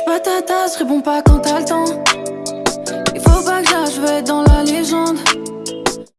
J'suis pas ta tasse, réponds pas quand t'as le temps.